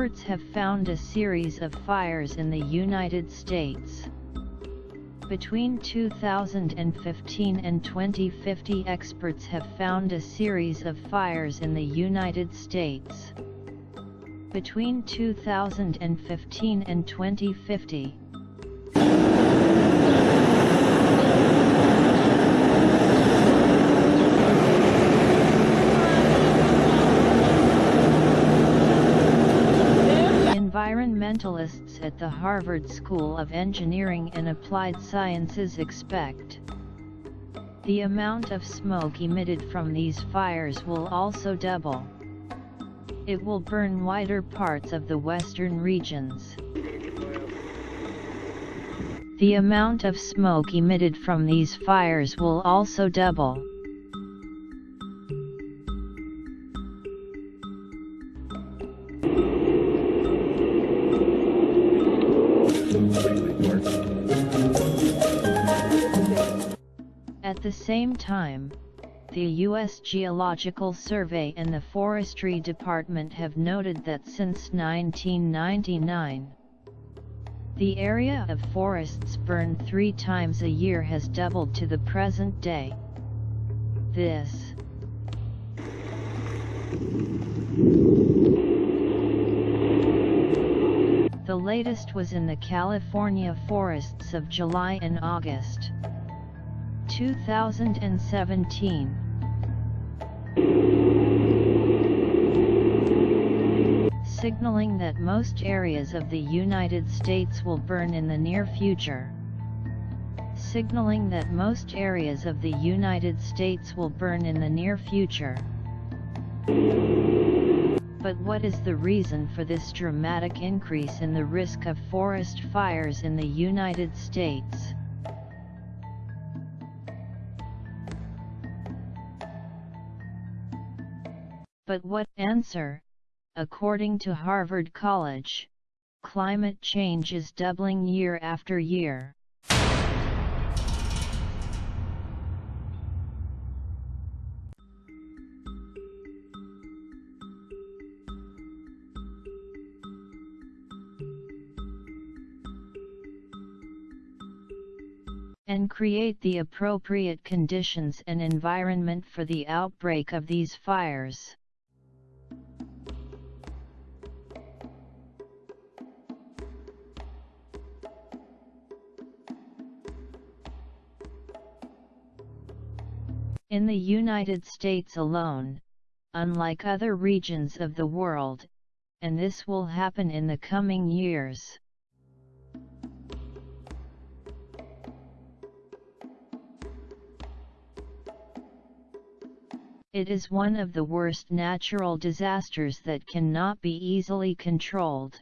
Experts have found a series of fires in the United States. Between 2015 and 2050 experts have found a series of fires in the United States. Between 2015 and 2050, Environmentalists at the Harvard School of Engineering and Applied Sciences expect the amount of smoke emitted from these fires will also double. It will burn wider parts of the western regions. The amount of smoke emitted from these fires will also double. At the same time, the U.S. Geological Survey and the Forestry Department have noted that since 1999, the area of forests burned three times a year has doubled to the present day. This The latest was in the California forests of July and August 2017. Signaling that most areas of the United States will burn in the near future. Signaling that most areas of the United States will burn in the near future. But what is the reason for this dramatic increase in the risk of forest fires in the United States? But what answer? According to Harvard College, climate change is doubling year after year. And create the appropriate conditions and environment for the outbreak of these fires. In the United States alone, unlike other regions of the world, and this will happen in the coming years. It is one of the worst natural disasters that cannot be easily controlled.